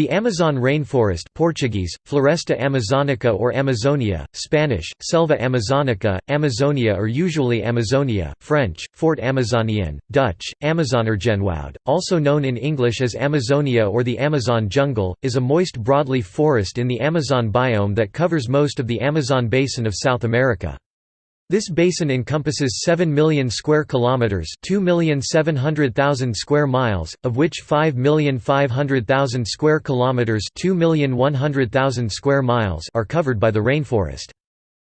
The Amazon rainforest Portuguese, Floresta Amazonica or Amazonia, Spanish, Selva Amazonica, Amazonia or usually Amazonia, French, Fort Amazonien, Dutch, Amazoneregenwoud, also known in English as Amazonia or the Amazon jungle, is a moist broadleaf forest in the Amazon biome that covers most of the Amazon basin of South America. This basin encompasses 7 million square kilometers, 2,700,000 square miles, of which 5,500,000 square kilometers, 2,100,000 square miles are covered by the rainforest.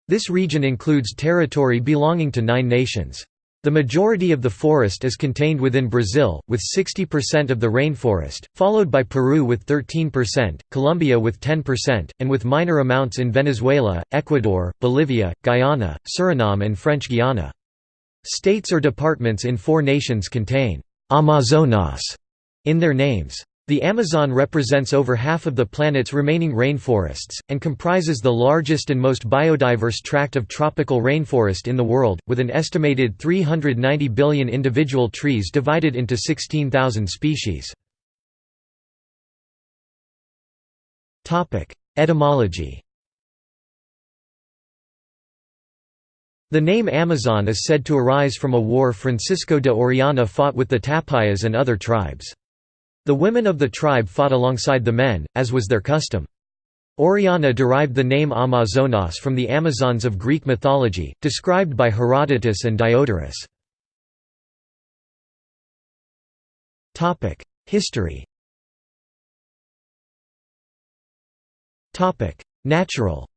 This region includes territory belonging to 9 nations. The majority of the forest is contained within Brazil, with 60% of the rainforest, followed by Peru with 13%, Colombia with 10%, and with minor amounts in Venezuela, Ecuador, Bolivia, Guyana, Suriname and French Guiana. States or departments in four nations contain «Amazonas» in their names. The Amazon represents over half of the planet's remaining rainforests, and comprises the largest and most biodiverse tract of tropical rainforest in the world, with an estimated 390 billion individual trees divided into 16,000 species. Etymology The name Amazon is said to arise from a war Francisco de Orellana fought with the Tapuyas and other tribes. The women of the tribe fought alongside the men, as was their custom. Orellana derived the name Amazonas from the Amazons of Greek mythology, described by Herodotus and Diodorus. History Natural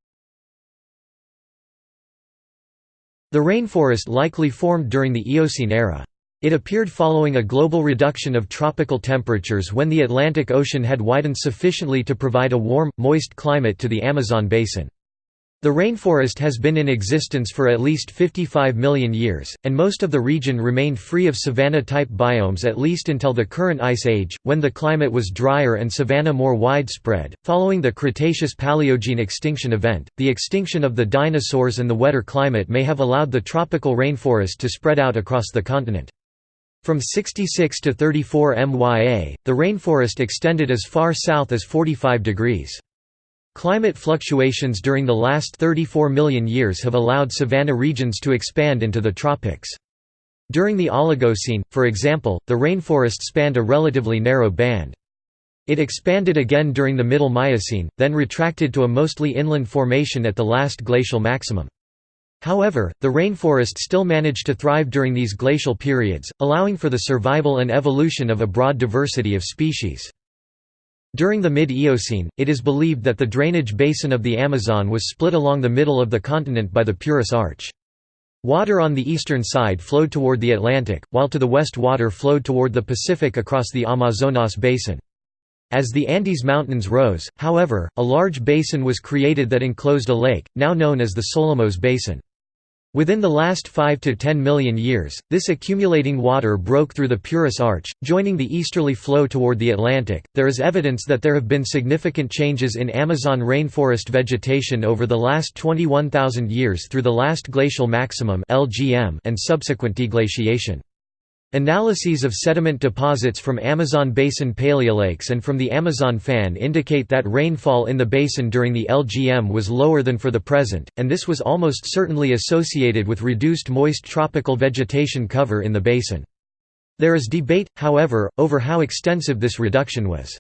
The rainforest likely formed during the Eocene era. It appeared following a global reduction of tropical temperatures when the Atlantic Ocean had widened sufficiently to provide a warm, moist climate to the Amazon basin. The rainforest has been in existence for at least 55 million years, and most of the region remained free of savanna-type biomes at least until the current ice age, when the climate was drier and savanna more widespread. Following the Cretaceous-Paleogene extinction event, the extinction of the dinosaurs and the wetter climate may have allowed the tropical rainforest to spread out across the continent. From 66 to 34 MYA, the rainforest extended as far south as 45 degrees. Climate fluctuations during the last 34 million years have allowed savanna regions to expand into the tropics. During the Oligocene, for example, the rainforest spanned a relatively narrow band. It expanded again during the Middle Miocene, then retracted to a mostly inland formation at the last glacial maximum. However, the rainforest still managed to thrive during these glacial periods, allowing for the survival and evolution of a broad diversity of species. During the mid-Eocene, it is believed that the drainage basin of the Amazon was split along the middle of the continent by the Purus Arch. Water on the eastern side flowed toward the Atlantic, while to the west water flowed toward the Pacific across the Amazonas basin. As the Andes Mountains rose, however, a large basin was created that enclosed a lake, now known as the Solimoes Basin. Within the last 5 to 10 million years, this accumulating water broke through the Purus Arch, joining the easterly flow toward the Atlantic. There is evidence that there have been significant changes in Amazon rainforest vegetation over the last 21,000 years through the last glacial maximum (LGM) and subsequent deglaciation. Analyses of sediment deposits from Amazon basin paleolakes and from the Amazon fan indicate that rainfall in the basin during the LGM was lower than for the present, and this was almost certainly associated with reduced moist tropical vegetation cover in the basin. There is debate, however, over how extensive this reduction was.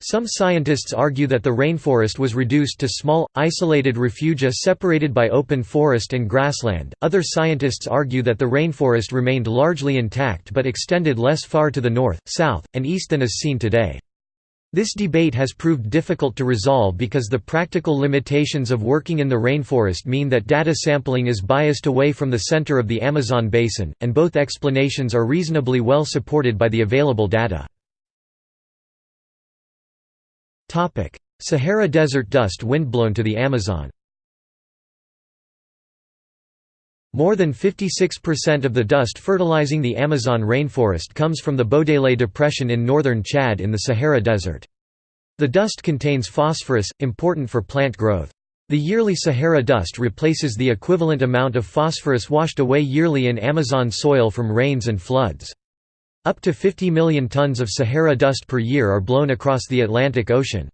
Some scientists argue that the rainforest was reduced to small, isolated refugia separated by open forest and grassland. Other scientists argue that the rainforest remained largely intact but extended less far to the north, south, and east than is seen today. This debate has proved difficult to resolve because the practical limitations of working in the rainforest mean that data sampling is biased away from the center of the Amazon basin, and both explanations are reasonably well supported by the available data. Sahara Desert dust windblown to the Amazon More than 56% of the dust fertilizing the Amazon rainforest comes from the Bodele Depression in northern Chad in the Sahara Desert. The dust contains phosphorus, important for plant growth. The yearly Sahara dust replaces the equivalent amount of phosphorus washed away yearly in Amazon soil from rains and floods. Up to 50 million tons of Sahara dust per year are blown across the Atlantic Ocean.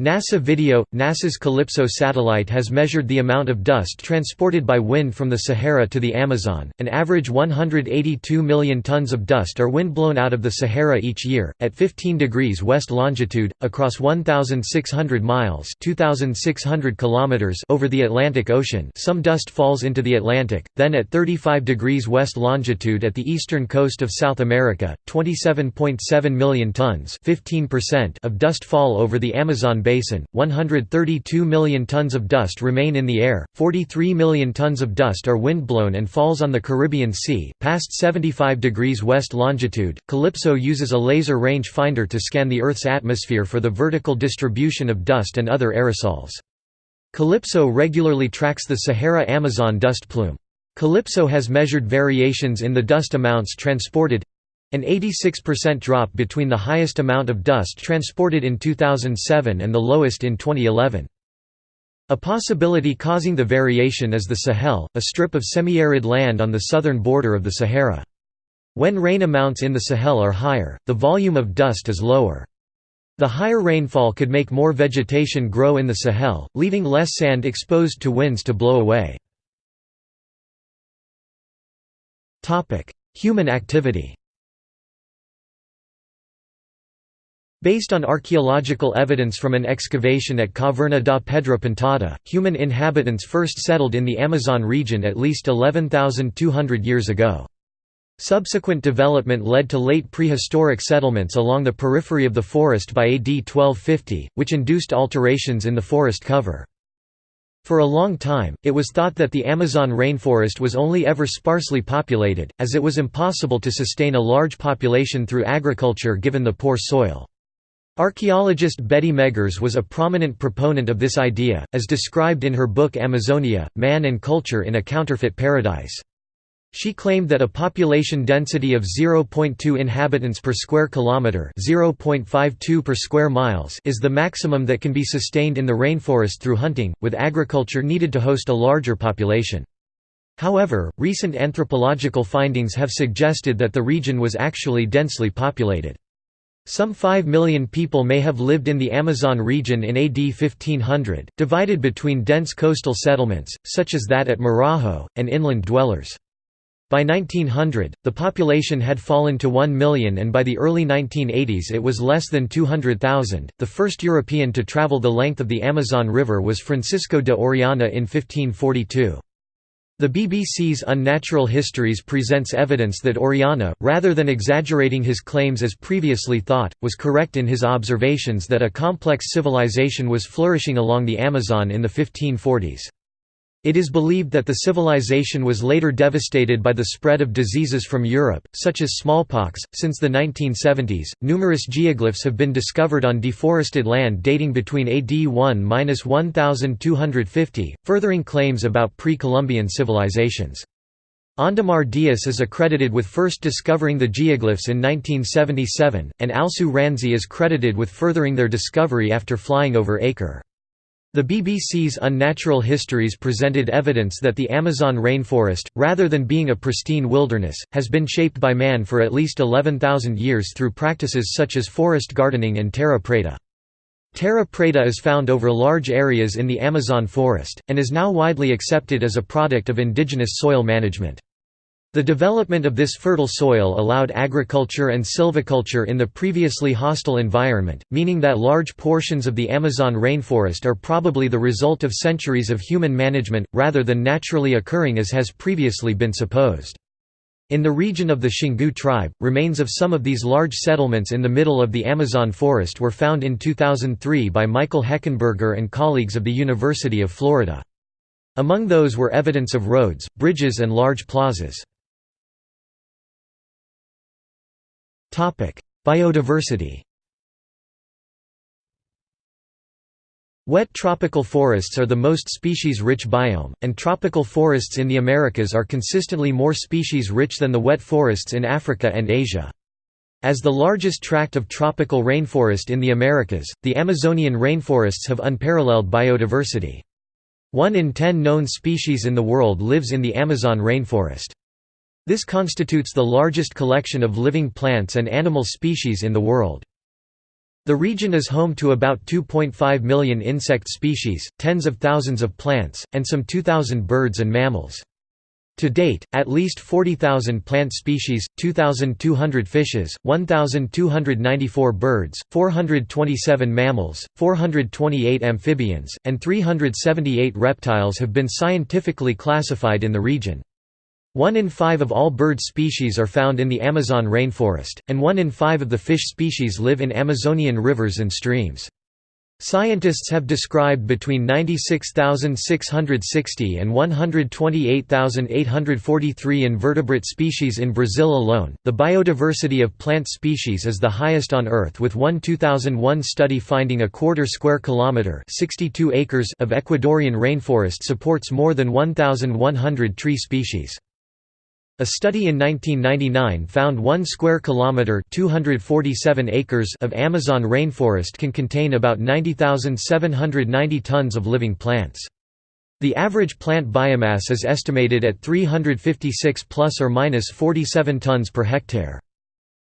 NASA video – NASA's CALIPSO satellite has measured the amount of dust transported by wind from the Sahara to the Amazon. An average 182 million tons of dust are windblown out of the Sahara each year, at 15 degrees west longitude, across 1,600 miles 2,600 kilometers over the Atlantic Ocean some dust falls into the Atlantic, then at 35 degrees west longitude at the eastern coast of South America, 27.7 million tons of dust fall over the Amazon basin, 132 million tons of dust remain in the air, 43 million tons of dust are windblown and falls on the Caribbean Sea, past 75 degrees west longitude. CALIPSO uses a laser range finder to scan the Earth's atmosphere for the vertical distribution of dust and other aerosols. CALIPSO regularly tracks the Sahara-Amazon dust plume. CALIPSO has measured variations in the dust amounts transported an 86% drop between the highest amount of dust transported in 2007 and the lowest in 2011. A possibility causing the variation is the Sahel, a strip of semi-arid land on the southern border of the Sahara. When rain amounts in the Sahel are higher, the volume of dust is lower. The higher rainfall could make more vegetation grow in the Sahel, leaving less sand exposed to winds to blow away. Human activity Based on archaeological evidence from an excavation at Caverna da Pedra Pintada, human inhabitants first settled in the Amazon region at least 11,200 years ago. Subsequent development led to late prehistoric settlements along the periphery of the forest by AD 1250, which induced alterations in the forest cover. For a long time, it was thought that the Amazon rainforest was only ever sparsely populated, as it was impossible to sustain a large population through agriculture given the poor soil. Archaeologist Betty Meggers was a prominent proponent of this idea, as described in her book Amazonia, Man and Culture in a Counterfeit Paradise. She claimed that a population density of 0.2 inhabitants per square kilometer, 0.52 per square miles, is the maximum that can be sustained in the rainforest through hunting, with agriculture needed to host a larger population. However, recent anthropological findings have suggested that the region was actually densely populated. Some 5 million people may have lived in the Amazon region in AD 1500, divided between dense coastal settlements, such as that at Marajo, and inland dwellers. By 1900, the population had fallen to 1 million and by the early 1980s it was less than 200,000. The first European to travel the length of the Amazon River was Francisco de Orellana in 1542. The BBC's Unnatural Histories presents evidence that Orellana, rather than exaggerating his claims as previously thought, was correct in his observations that a complex civilization was flourishing along the Amazon in the 1540s. It is believed that the civilization was later devastated by the spread of diseases from Europe, such as smallpox. Since the 1970s, numerous geoglyphs have been discovered on deforested land dating between AD 1–1250, furthering claims about pre-Columbian civilizations. Ondemar Dias is accredited with first discovering the geoglyphs in 1977, and Alceu Ranzi is credited with furthering their discovery after flying over Acre. The BBC's Unnatural Histories presented evidence that the Amazon rainforest, rather than being a pristine wilderness, has been shaped by man for at least 11,000 years through practices such as forest gardening and terra preta. Terra preta is found over large areas in the Amazon forest, and is now widely accepted as a product of indigenous soil management. The development of this fertile soil allowed agriculture and silviculture in the previously hostile environment, meaning that large portions of the Amazon rainforest are probably the result of centuries of human management, rather than naturally occurring as has previously been supposed. In the region of the Xingu tribe, remains of some of these large settlements in the middle of the Amazon forest were found in 2003 by Michael Heckenberger and colleagues of the University of Florida. Among those were evidence of roads, bridges and large plazas. Biodiversity Wet tropical forests are the most species-rich biome, and tropical forests in the Americas are consistently more species-rich than the wet forests in Africa and Asia. As the largest tract of tropical rainforest in the Americas, the Amazonian rainforests have unparalleled biodiversity. One in ten known species in the world lives in the Amazon rainforest. This constitutes the largest collection of living plants and animal species in the world. The region is home to about 2.5 million insect species, tens of thousands of plants, and some 2,000 birds and mammals. To date, at least 40,000 plant species, 2,200 fishes, 1,294 birds, 427 mammals, 428 amphibians, and 378 reptiles have been scientifically classified in the region. One in five of all bird species are found in the Amazon rainforest, and one in five of the fish species live in Amazonian rivers and streams. Scientists have described between 96,660 and 128,843 invertebrate species in Brazil alone. The biodiversity of plant species is the highest on Earth, with one 2001 study finding a quarter square kilometer (62 acres) of Ecuadorian rainforest supports more than 1,100 tree species. A study in 1999 found 1 square kilometer 247 acres of Amazon rainforest can contain about 90,790 tons of living plants. The average plant biomass is estimated at 356 plus or minus 47 tons per hectare.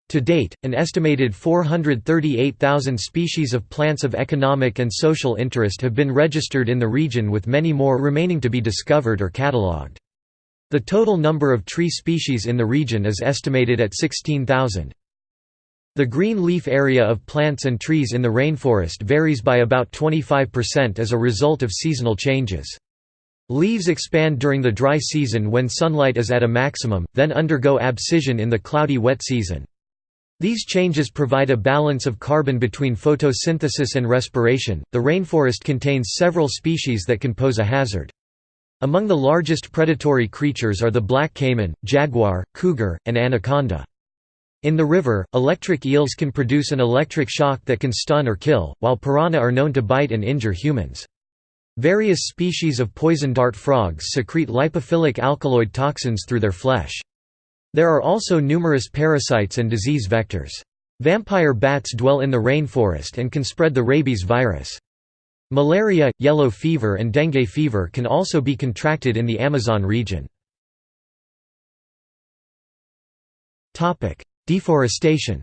To date, an estimated 438,000 species of plants of economic and social interest have been registered in the region with many more remaining to be discovered or catalogued. The total number of tree species in the region is estimated at 16,000. The green leaf area of plants and trees in the rainforest varies by about 25% as a result of seasonal changes. Leaves expand during the dry season when sunlight is at a maximum, then undergo abscission in the cloudy wet season. These changes provide a balance of carbon between photosynthesis and respiration. The rainforest contains several species that can pose a hazard. Among the largest predatory creatures are the black caiman, jaguar, cougar, and anaconda. In the river, electric eels can produce an electric shock that can stun or kill, while piranha are known to bite and injure humans. Various species of poison dart frogs secrete lipophilic alkaloid toxins through their flesh. There are also numerous parasites and disease vectors. Vampire bats dwell in the rainforest and can spread the rabies virus. Malaria, yellow fever and dengue fever can also be contracted in the Amazon region. Deforestation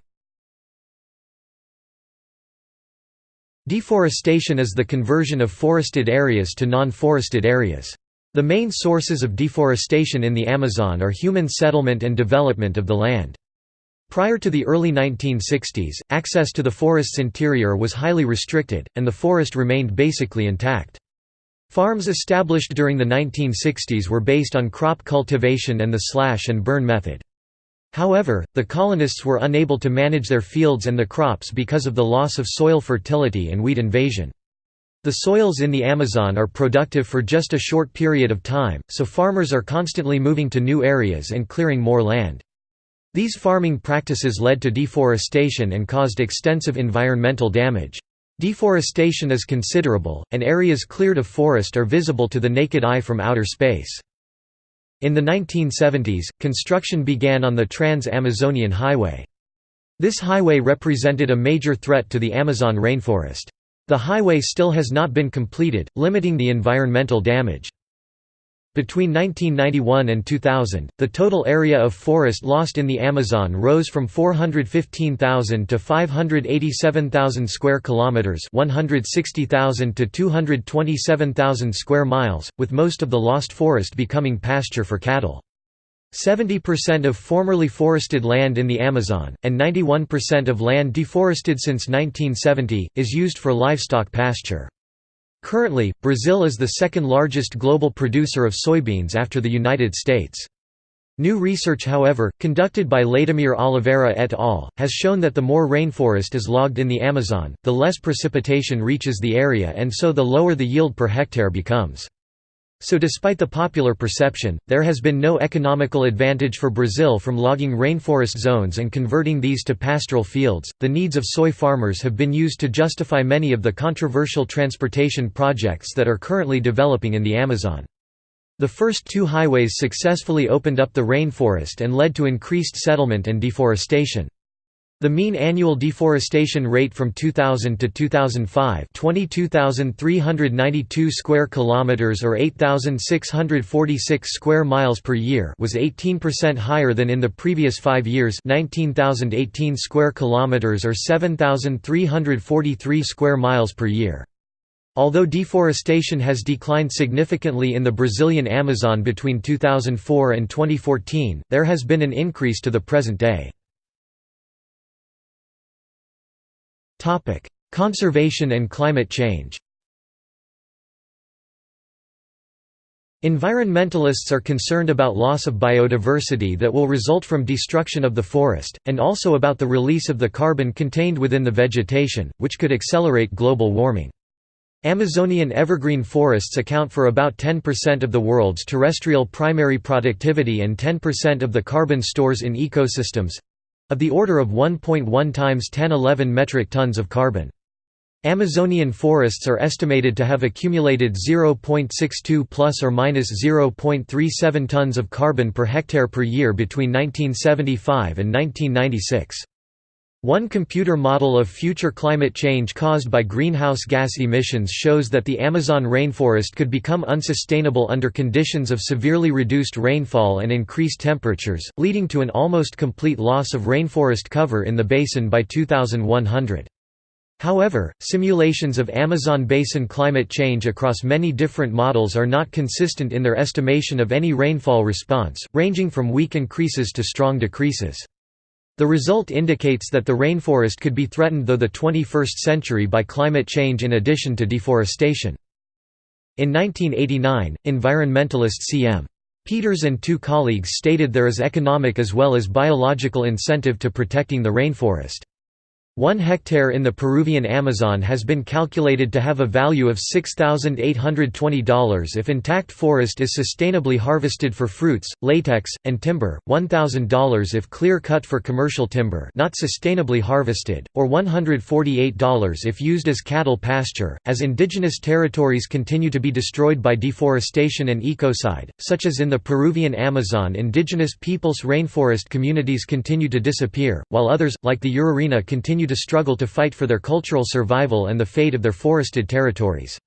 Deforestation is the conversion of forested areas to non-forested areas. The main sources of deforestation in the Amazon are human settlement and development of the land. Prior to the early 1960s, access to the forest's interior was highly restricted, and the forest remained basically intact. Farms established during the 1960s were based on crop cultivation and the slash and burn method. However, the colonists were unable to manage their fields and the crops because of the loss of soil fertility and weed invasion. The soils in the Amazon are productive for just a short period of time, so farmers are constantly moving to new areas and clearing more land. These farming practices led to deforestation and caused extensive environmental damage. Deforestation is considerable, and areas cleared of forest are visible to the naked eye from outer space. In the 1970s, construction began on the Trans-Amazonian Highway. This highway represented a major threat to the Amazon rainforest. The highway still has not been completed, limiting the environmental damage. Between 1991 and 2000, the total area of forest lost in the Amazon rose from 415,000 to 587,000 square kilometers, 160,000 to 227,000 square miles, with most of the lost forest becoming pasture for cattle. 70% of formerly forested land in the Amazon, and 91% of land deforested since 1970, is used for livestock pasture. Currently, Brazil is the second largest global producer of soybeans after the United States. New research however, conducted by Leydimere Oliveira et al., has shown that the more rainforest is logged in the Amazon, the less precipitation reaches the area and so the lower the yield per hectare becomes. So despite the popular perception, there has been no economical advantage for Brazil from logging rainforest zones and converting these to pastoral fields. The needs of soy farmers have been used to justify many of the controversial transportation projects that are currently developing in the Amazon. The first two highways successfully opened up the rainforest and led to increased settlement and deforestation. The mean annual deforestation rate from 2000 to 2005, 22,392 square kilometers or 8,646 square miles per year, was 18% higher than in the previous 5 years, 19,018 square kilometers or 7,343 square miles per year. Although deforestation has declined significantly in the Brazilian Amazon between 2004 and 2014, there has been an increase to the present day. Topic: Conservation and climate change. Environmentalists are concerned about loss of biodiversity that will result from destruction of the forest, and also about the release of the carbon contained within the vegetation, which could accelerate global warming. Amazonian evergreen forests account for about 10% of the world's terrestrial primary productivity and 10% of the carbon stores in ecosystems, of the order of 1.1 times 1011 metric tons of carbon. Amazonian forests are estimated to have accumulated 0.62 plus or minus 0.37 tons of carbon per hectare per year between 1975 and 1996. One computer model of future climate change caused by greenhouse gas emissions shows that the Amazon rainforest could become unsustainable under conditions of severely reduced rainfall and increased temperatures, leading to an almost complete loss of rainforest cover in the basin by 2100. However, simulations of Amazon basin climate change across many different models are not consistent in their estimation of any rainfall response, ranging from weak increases to strong decreases. The result indicates that the rainforest could be threatened though the 21st century by climate change in addition to deforestation. In 1989, environmentalist C.M. Peters and two colleagues stated there is economic as well as biological incentive to protecting the rainforest. One hectare in the Peruvian Amazon has been calculated to have a value of $6,820 if intact forest is sustainably harvested for fruits, latex, and timber, $1,000 if clear-cut for commercial timber not sustainably harvested, or $148 if used as cattle pasture. As indigenous territories continue to be destroyed by deforestation and ecocide, such as in the Peruvian Amazon indigenous peoples' rainforest communities continue to disappear, while others, like the Urarina continue continue to struggle to fight for their cultural survival and the fate of their forested territories.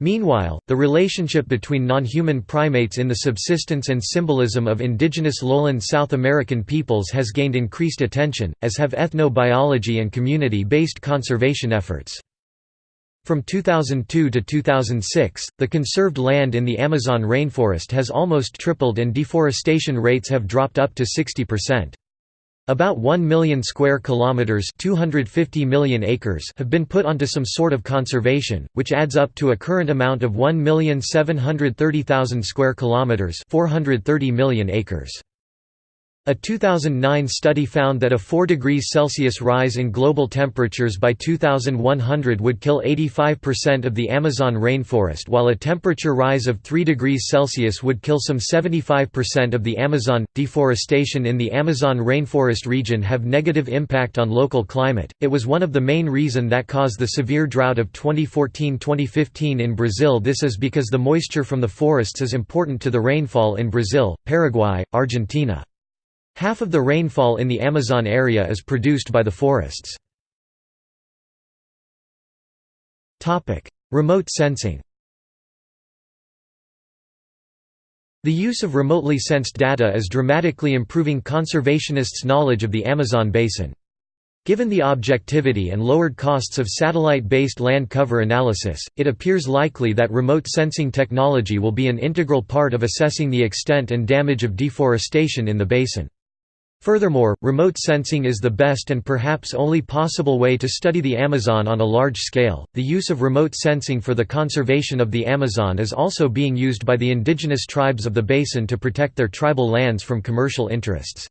Meanwhile, the relationship between non-human primates in the subsistence and symbolism of indigenous lowland South American peoples has gained increased attention, as have ethnobiology and community-based conservation efforts. From 2002 to 2006, the conserved land in the Amazon rainforest has almost tripled and deforestation rates have dropped up to 60%. About 1 million square kilometers, 250 million acres have been put onto some sort of conservation, which adds up to a current amount of 1,730,000 square kilometers, 430 million acres. A 2009 study found that a 4 degrees Celsius rise in global temperatures by 2100 would kill 85% of the Amazon rainforest while a temperature rise of 3 degrees Celsius would kill some 75% of the Amazon. Deforestation in the Amazon rainforest region have negative impact on local climate. It was one of the main reason that caused the severe drought of 2014-2015 in Brazil. This is because the moisture from the forests is important to the rainfall in Brazil, Paraguay, Argentina. Half of the rainfall in the Amazon area is produced by the forests. Remote sensing The use of remotely sensed data is dramatically improving conservationists' knowledge of the Amazon basin. Given the objectivity and lowered costs of satellite-based land cover analysis, it appears likely that remote sensing technology will be an integral part of assessing the extent and damage of deforestation in the basin. Furthermore, remote sensing is the best and perhaps only possible way to study the Amazon on a large scale. The use of remote sensing for the conservation of the Amazon is also being used by the indigenous tribes of the basin to protect their tribal lands from commercial interests.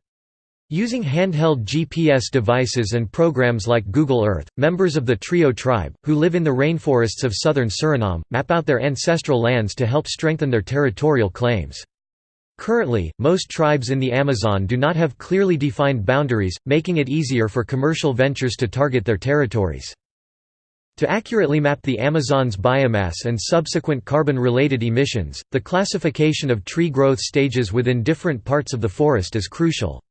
Using handheld GPS devices and programs like Google Earth, members of the Trio tribe, who live in the rainforests of southern Suriname, map out their ancestral lands to help strengthen their territorial claims. Currently, most tribes in the Amazon do not have clearly defined boundaries, making it easier for commercial ventures to target their territories. To accurately map the Amazon's biomass and subsequent carbon-related emissions, the classification of tree growth stages within different parts of the forest is crucial.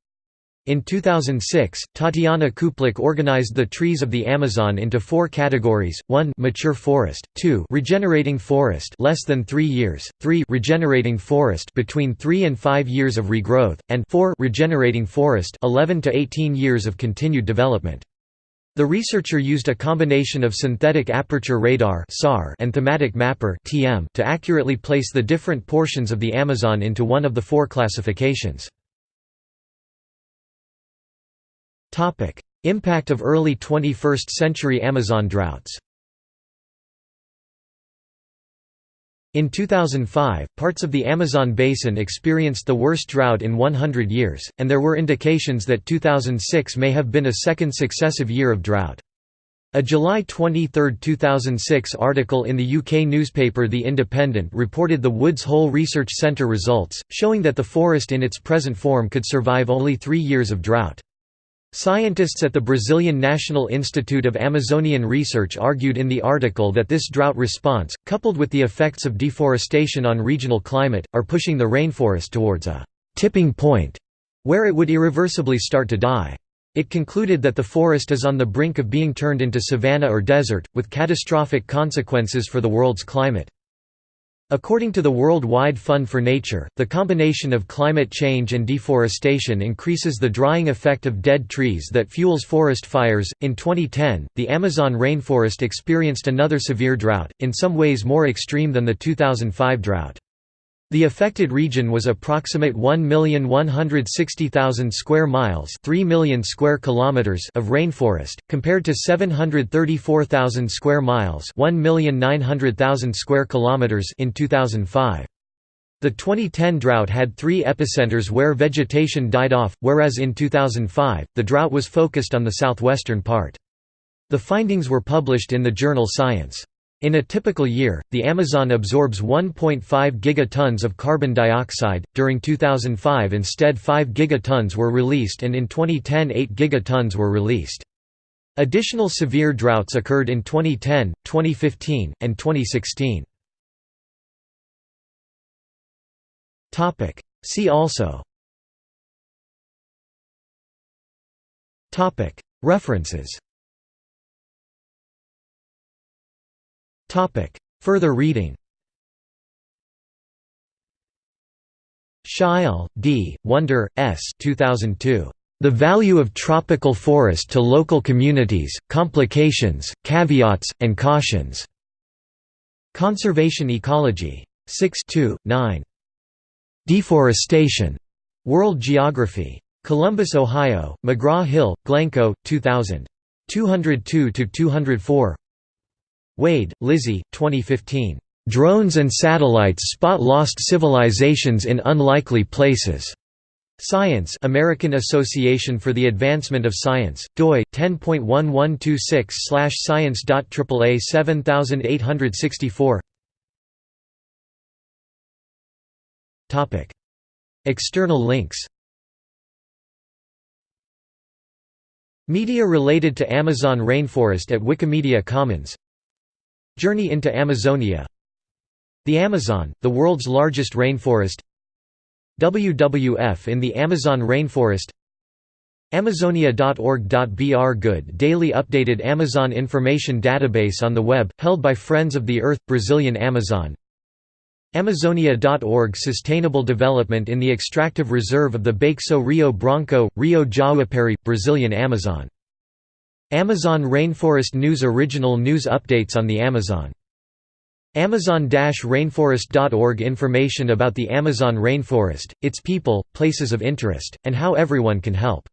In 2006, Tatiana Kuplich organized the trees of the Amazon into four categories: 1 mature forest, 2 regenerating forest less than 3 years, 3 regenerating forest between 3 and 5 years of regrowth, and 4 regenerating forest 11 to 18 years of continued development. The researcher used a combination of synthetic aperture radar and thematic mapper to accurately place the different portions of the Amazon into one of the four classifications. Impact of early 21st century Amazon droughts In 2005, parts of the Amazon basin experienced the worst drought in 100 years, and there were indications that 2006 may have been a second successive year of drought. A July 23, 2006 article in the UK newspaper The Independent reported the Woods Hole Research Centre results, showing that the forest in its present form could survive only three years of drought. Scientists at the Brazilian National Institute of Amazonian Research argued in the article that this drought response, coupled with the effects of deforestation on regional climate, are pushing the rainforest towards a «tipping point» where it would irreversibly start to die. It concluded that the forest is on the brink of being turned into savanna or desert, with catastrophic consequences for the world's climate. According to the World Wide Fund for Nature, the combination of climate change and deforestation increases the drying effect of dead trees that fuels forest fires. In 2010, the Amazon rainforest experienced another severe drought, in some ways more extreme than the 2005 drought. The affected region was approximate 1,160,000 square miles, 3 million square kilometers of rainforest compared to 734,000 square miles, 1,900,000 square kilometers in 2005. The 2010 drought had 3 epicenters where vegetation died off, whereas in 2005 the drought was focused on the southwestern part. The findings were published in the journal Science. In a typical year, the Amazon absorbs 1.5 gigatons of carbon dioxide. During 2005, instead 5 gigatons were released, and in 2010, 8 gigatons were released. Additional severe droughts occurred in 2010, 2015, and 2016. Topic: See also. Topic: References. Further reading Sheil, D., Wunder, S. 2002. The Value of Tropical Forest to Local Communities, Complications, Caveats, and Cautions. Conservation Ecology. 6 2, 9. Deforestation. World Geography. Columbus, Ohio, McGraw-Hill, Glencoe, 2000. 202–204 Wade, Lizzie 2015. "'Drones and Satellites Spot Lost Civilizations in Unlikely Places' Science American Association for the Advancement of Science, doi, 10.1126-science.aaa 7864 External links. Media related to Amazon rainforest at Wikimedia Commons Journey into Amazonia. The Amazon, the world's largest rainforest. WWF in the Amazon rainforest. Amazonia.org.br Good daily updated Amazon information database on the web, held by Friends of the Earth, Brazilian Amazon. Amazonia.org Sustainable development in the extractive reserve of the Baixo Rio Branco, Rio Jaguapari, Brazilian Amazon Amazon Rainforest News Original news updates on the Amazon. Amazon-rainforest.org Information about the Amazon rainforest, its people, places of interest, and how everyone can help.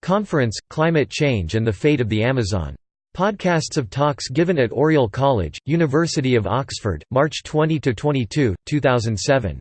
Conference, Climate Change and the Fate of the Amazon. Podcasts of talks given at Oriel College, University of Oxford, March 20–22, 2007.